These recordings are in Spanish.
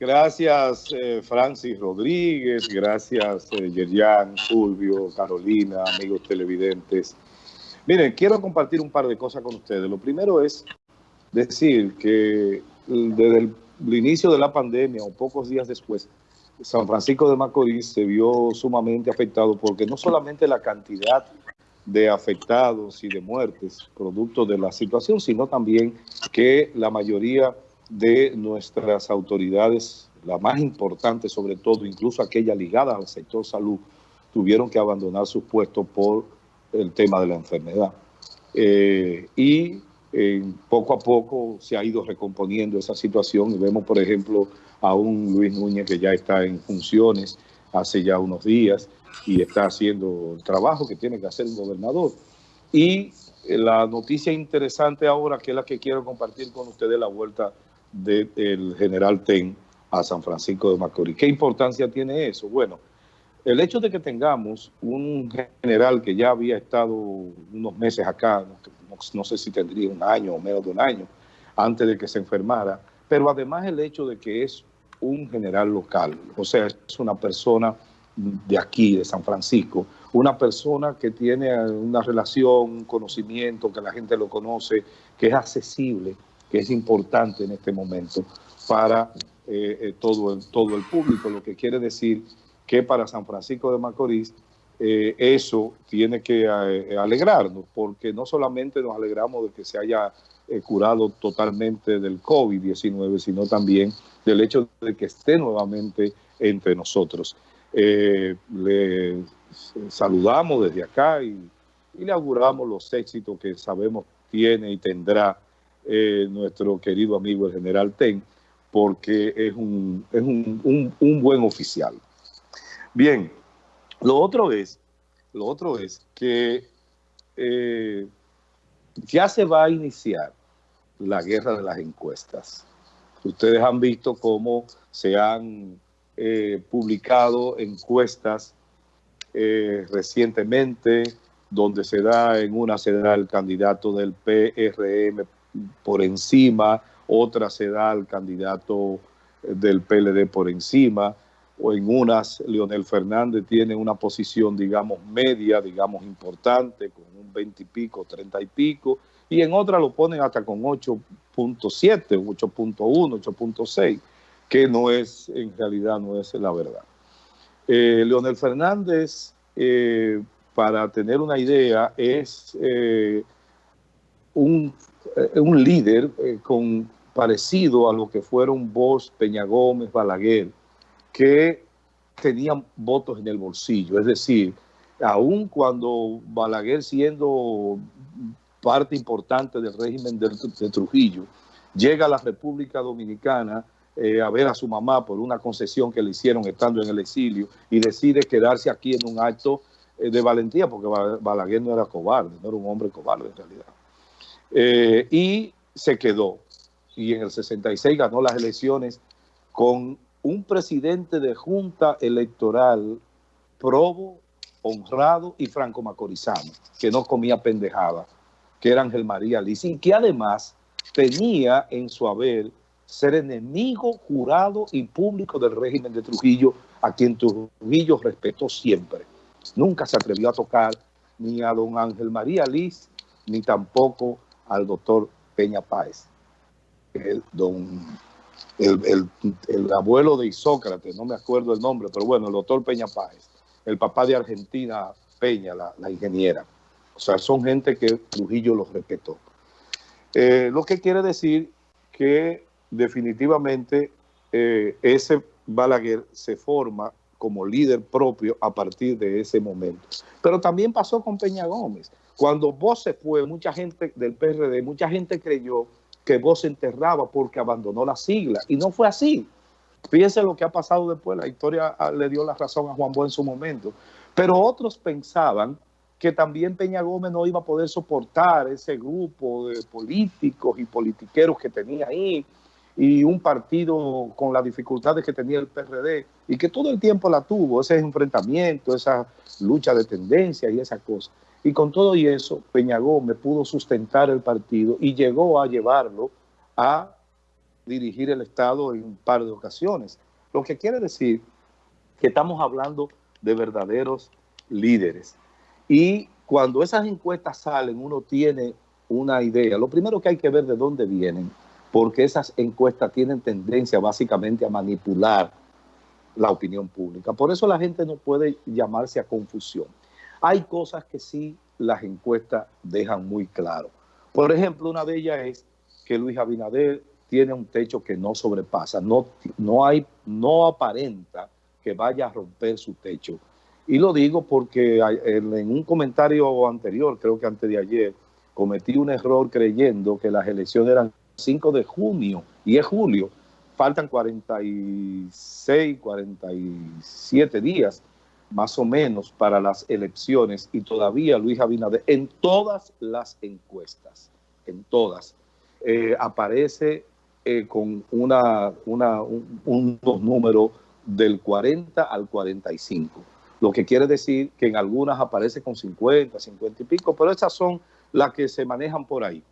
Gracias, eh, Francis Rodríguez, gracias, eh, Yerian, Fulvio, Carolina, amigos televidentes. Miren, quiero compartir un par de cosas con ustedes. Lo primero es decir que desde el, inicio de la pandemia o pocos días después, San Francisco de Macorís se vio sumamente afectado porque no solamente la cantidad de afectados y de muertes producto de la situación, sino también que la mayoría de nuestras autoridades, la más importante sobre todo, incluso aquella ligada al sector salud, tuvieron que abandonar sus puestos por el tema de la enfermedad. Eh, y poco a poco se ha ido recomponiendo esa situación y vemos, por ejemplo, a un Luis Núñez que ya está en funciones hace ya unos días y está haciendo el trabajo que tiene que hacer un gobernador. Y eh, la noticia interesante ahora, que es la que quiero compartir con ustedes, la vuelta del general Ten a San Francisco de Macorís. ¿Qué importancia tiene eso? Bueno, el hecho de que tengamos un general que ya había estado unos meses acá, no, sé si tendría un año o menos de un año, antes de que se enfermara, pero además el hecho de que es un general local, o sea, es una persona de aquí, de San Francisco, una persona que tiene una relación, un conocimiento, que la gente lo conoce, que es accesible, que es importante en este momento para eh, eh, todo, el, todo el público, lo que quiere decir que para San Francisco de Macorís eh, eso tiene que alegrarnos, porque no solamente nos alegramos de que se haya curado totalmente del COVID-19, sino también del hecho de que esté nuevamente entre nosotros. le saludamos desde acá y le auguramos los éxitos que sabemos tiene y tendrá eh, nuestro querido amigo el general Ten, porque es un, es un, un, buen oficial. Bien, lo otro es, lo otro es que eh, ya se va a iniciar la guerra de las encuestas. Ustedes han visto cómo se han eh, publicado encuestas recientemente, donde se da, en una se da el candidato del PRM por encima, otra se da al candidato del PLD por encima, o en unas Leonel Fernández tiene una posición, digamos, media, digamos, importante, con un 20 y pico, 30 y pico, y en otras lo ponen hasta con 8.7, 8.1, 8.6, que no es, en realidad no es la verdad. Eh, Leonel Fernández, eh, para tener una idea, es eh, un eh, un líder eh, con, parecido a lo que fueron Bosch, Peña Gómez, Balaguer, que tenían votos en el bolsillo. Es decir, aun cuando Balaguer siendo parte importante del régimen de, Trujillo, llega a la República Dominicana eh, a ver a su mamá por una concesión que le hicieron estando en el exilio y decide quedarse aquí en un acto de valentía, porque Balaguer no era cobarde, no era un hombre cobarde en realidad. Eh, y se quedó. Y en el 66 ganó las elecciones con un presidente de junta electoral probo, honrado y franco macorizano, que no comía pendejada, que era Ángel María y que además tenía en su haber ser enemigo jurado y público del régimen de Trujillo, a quien Trujillo respetó siempre. Nunca se atrevió a tocar ni a don Ángel María Liz, ni tampoco al doctor Peña Páez, el, don, el, abuelo de Isócrates, no me acuerdo el nombre, pero bueno, el doctor Peña Páez, el papá de Argentina Peña, la, ingeniera. O sea, son gente que Trujillo los respetó. Eh, lo que quiere decir que definitivamente eh, ese Balaguer se forma como líder propio a partir de ese momento. Pero también pasó con Peña Gómez. Cuando vos se fue, mucha gente del PRD, mucha gente creyó que vos se enterraba porque abandonó la sigla. Y no fue así. Fíjense lo que ha pasado después. La historia ah, le dio la razón a Juan Bo en su momento. Pero otros pensaban que también Peña Gómez no iba a poder soportar ese grupo de políticos y politiqueros que tenía ahí y un partido con las dificultades que tenía el PRD y que todo el tiempo la tuvo, ese enfrentamiento, esa lucha de tendencia y esa cosa. Y con todo y eso, Peña Gómez pudo sustentar el partido y llegó a llevarlo a dirigir el Estado en un par de ocasiones. Lo que quiere decir que estamos hablando de verdaderos líderes. Y cuando esas encuestas salen, uno tiene una idea. Lo primero que hay que ver de dónde vienen, porque esas encuestas tienen tendencia básicamente a manipular la opinión pública. Por eso la gente no puede llamarse a confusión. Hay cosas que sí las encuestas dejan muy claro. Por ejemplo, una de ellas es que Luis Abinader tiene un techo que no sobrepasa, no, no, hay, no aparenta que vaya a romper su techo. Y lo digo porque en un comentario anterior, creo que antes de ayer, cometí un error creyendo que las elecciones eran 5 de junio y es julio. Faltan 46, 47 días más o menos para las elecciones y todavía Luis Abinader en todas las encuestas, en todas, eh, aparece eh, con una, una, un, unos números del 40 al 45, lo que quiere decir que en algunas aparece con 50, 50 y pico, pero esas son las que se manejan por ahí.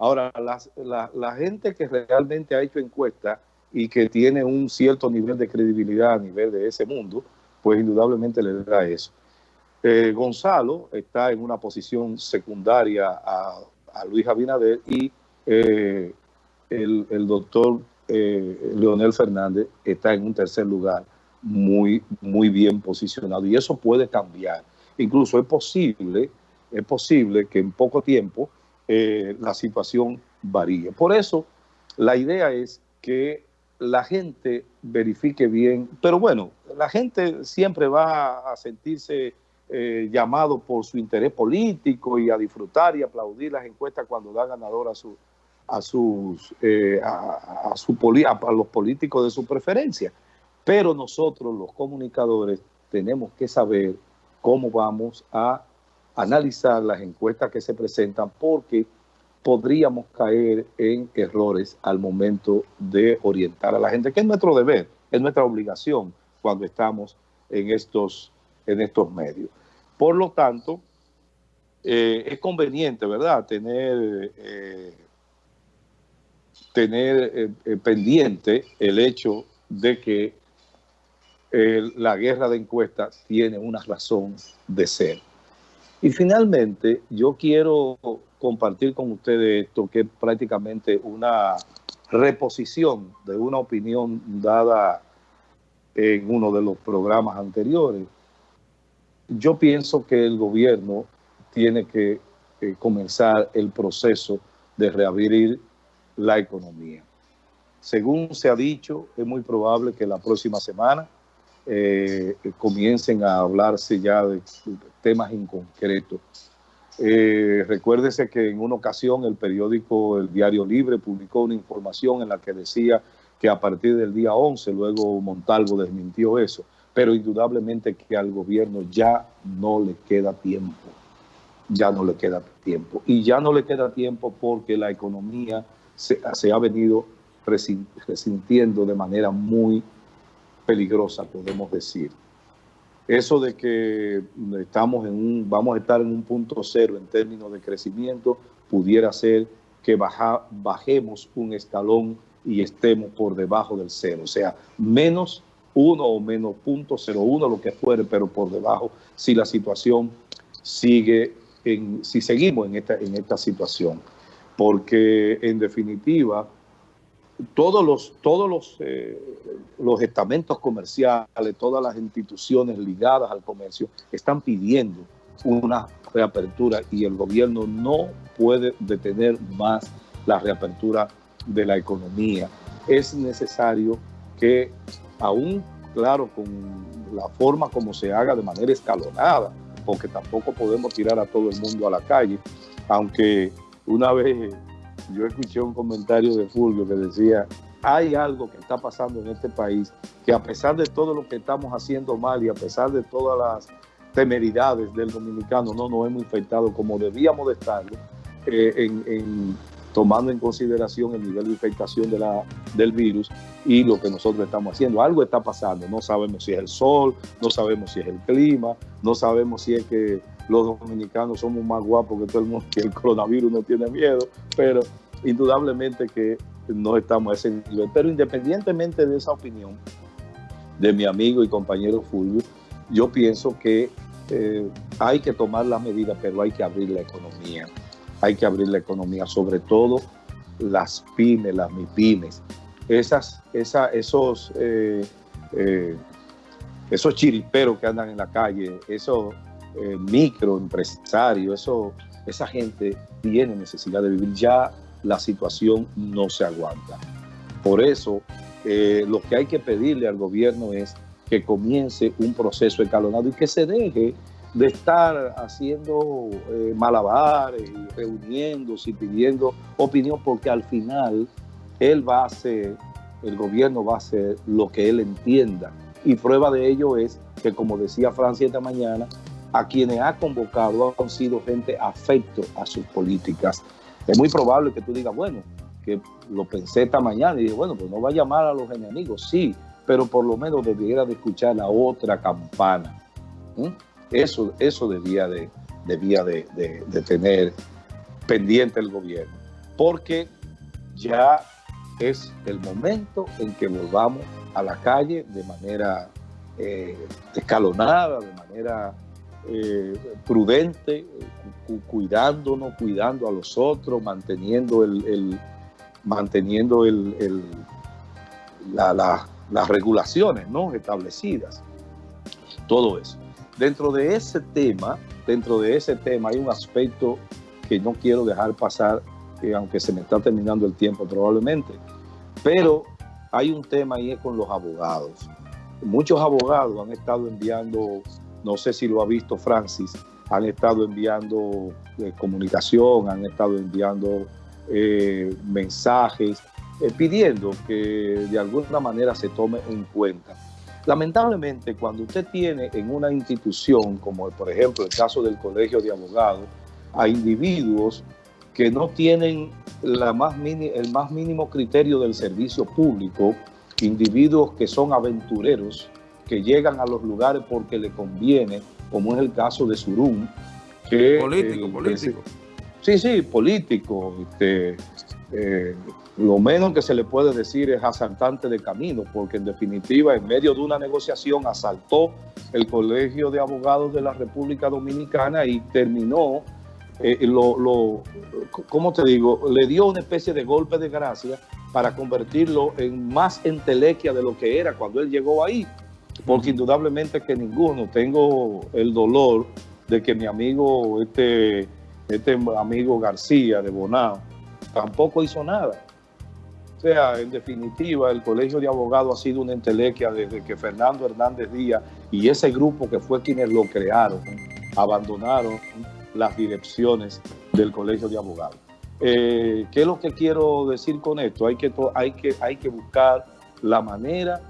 Ahora, la, la gente que realmente ha hecho encuestas y que tiene un cierto nivel de credibilidad a nivel de ese mundo, pues indudablemente le da eso. Eh, Gonzalo está en una posición secundaria a, Luis Abinader y eh, el, doctor eh, Leonel Fernández está en un tercer lugar muy, muy bien posicionado y eso puede cambiar. Incluso es posible, es posible que en poco tiempo la situación varíe. Por eso la idea es que la gente verifique bien, pero bueno, la gente siempre va a sentirse eh, llamado por su interés político y a disfrutar y aplaudir las encuestas cuando da ganador a, su, a, sus, eh, a, su a los políticos de su preferencia. Pero nosotros, los comunicadores, tenemos que saber cómo vamos a analizar las encuestas que se presentan porque podríamos caer en errores al momento de orientar a la gente, que es nuestro deber, es nuestra obligación cuando estamos en estos, en estos medios. Por lo tanto, eh, es conveniente, ¿verdad?, tener, eh, tener eh, pendiente el hecho de que la guerra de encuestas tiene una razón de ser. Y finalmente, yo quiero compartir con ustedes esto, que es prácticamente una reposición de una opinión dada en uno de los programas anteriores. Yo pienso que el gobierno tiene que eh, comenzar el proceso de reabrir la economía. Según se ha dicho, es muy probable que la próxima semana eh, comiencen a hablarse ya de temas en concreto eh, recuérdese que en una ocasión el periódico El Diario Libre publicó una información en la que decía que a partir del día 11, luego Montalvo desmintió eso, pero indudablemente que al gobierno ya no le queda tiempo, ya no le queda tiempo. Y ya no le queda tiempo porque la economía se, se ha venido resintiendo de manera muy peligrosa, podemos decir eso de que estamos en un, vamos a estar en un punto cero en términos de crecimiento, pudiera ser que bajemos un escalón y estemos por debajo del cero, o sea, menos uno o menos punto cero uno, lo que fuere, pero por debajo, si la situación sigue, en, si seguimos en esta, en esta situación. Porque en definitiva, todos los, todos los, eh, los estamentos comerciales, todas las instituciones ligadas al comercio están pidiendo una reapertura y el gobierno no puede detener más la reapertura de la economía. Es necesario que aún, claro, con la forma como se haga de manera escalonada, porque tampoco podemos tirar a todo el mundo a la calle, aunque una vez yo escuché un comentario de Fulvio que decía, hay algo que está pasando en este país que a pesar de todo lo que estamos haciendo mal y a pesar de todas las temeridades del dominicano, no nos hemos infectado como debíamos de estarlo, eh, en, tomando en consideración el nivel de infectación de la, del virus y lo que nosotros estamos haciendo. Algo está pasando, no sabemos si es el sol, no sabemos si es el clima, no sabemos si es que los dominicanos somos más guapos que todo el mundo, que el coronavirus no tiene miedo, pero indudablemente que no estamos a ese nivel. Pero independientemente de esa opinión de mi amigo y compañero Fulvio, yo pienso que eh, hay que tomar las medidas, pero hay que abrir la economía. Hay que abrir la economía, sobre todo las pymes, las MIPIMES. Esas, esa, esos, eh, eh, esos chiriperos que andan en la calle, esos microempresarios, eso, esa gente tiene necesidad de vivir. Ya la situación no se aguanta. Por eso, lo que hay que pedirle al gobierno es que comience un proceso escalonado y que se deje de estar haciendo eh, malabares reuniéndose y pidiendo opinión, porque al final él va a hacer, el gobierno va a hacer lo que él entienda. Y prueba de ello es que, como decía Francia esta mañana, a quienes ha convocado han sido gente afecto a sus políticas. Es muy probable que tú digas, bueno, que lo pensé esta mañana y dije, bueno, pues no va a llamar a los enemigos, sí, pero por lo menos debiera de escuchar la otra campana. Eso, eso debía, de, debía de, tener pendiente el gobierno, porque ya es el momento en que volvamos a la calle de manera eh, escalonada, de manera eh, prudente, cuidándonos, cuidando a los otros, manteniendo el, manteniendo el, la, las regulaciones ¿no? establecidas, todo eso. Dentro de ese tema, dentro de ese tema hay un aspecto que no quiero dejar pasar, aunque se me está terminando el tiempo probablemente, pero hay un tema ahí con los abogados. Muchos abogados han estado enviando, no sé si lo ha visto Francis, han estado enviando eh, comunicación, han estado enviando eh, mensajes eh, pidiendo que de alguna manera se tome en cuenta. Lamentablemente, cuando usted tiene en una institución, como por ejemplo el caso del Colegio de Abogados, a individuos que no tienen el más mínimo criterio del servicio público, individuos que son aventureros, que llegan a los lugares porque le conviene, como es el caso de Surún, que... Político, político. sí, sí, político. Este, eh, lo menos que se le puede decir es asaltante de camino, porque en definitiva, en medio de una negociación, asaltó el Colegio de Abogados de la República Dominicana y terminó, eh, lo, lo, ¿cómo te digo? Le dio una especie de golpe de gracia para convertirlo en más entelequia de lo que era cuando él llegó ahí, porque indudablemente que ninguno, tengo el dolor de que mi amigo, este, este amigo García de Bonao, tampoco hizo nada. O sea, en definitiva, el Colegio de Abogados ha sido una entelequia desde que Fernando Hernández Díaz y ese grupo que fue quienes lo crearon, abandonaron las direcciones del Colegio de Abogados. Eh, ¿Qué es lo que quiero decir con esto? Hay que, hay, que, hay que buscar la manera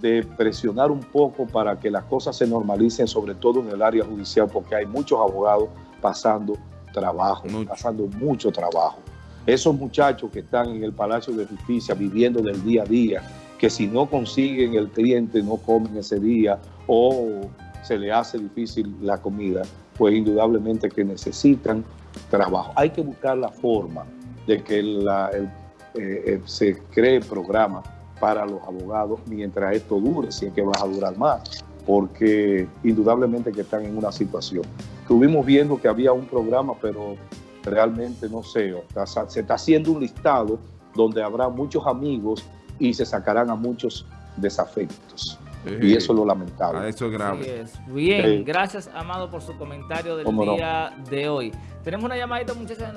de presionar un poco para que las cosas se normalicen, sobre todo en el área judicial, porque hay muchos abogados pasando trabajo, pasando mucho trabajo. Esos muchachos que están en el Palacio de Justicia viviendo del día a día, que si no consiguen el cliente no comen ese día o se le hace difícil la comida, pues indudablemente que necesitan trabajo. Hay que buscar la forma de que eh, eh, se cree programa para los abogados mientras esto dure, si es que va a durar más, porque indudablemente que están en una situación. Estuvimos viendo que había un programa, pero realmente no sé, se está haciendo un listado donde habrá muchos amigos y se sacarán a muchos desafectos. y eso es lo lamentable. Eso es grave. Bien, gracias Amado por su comentario del día de hoy. Tenemos una llamadita muchachas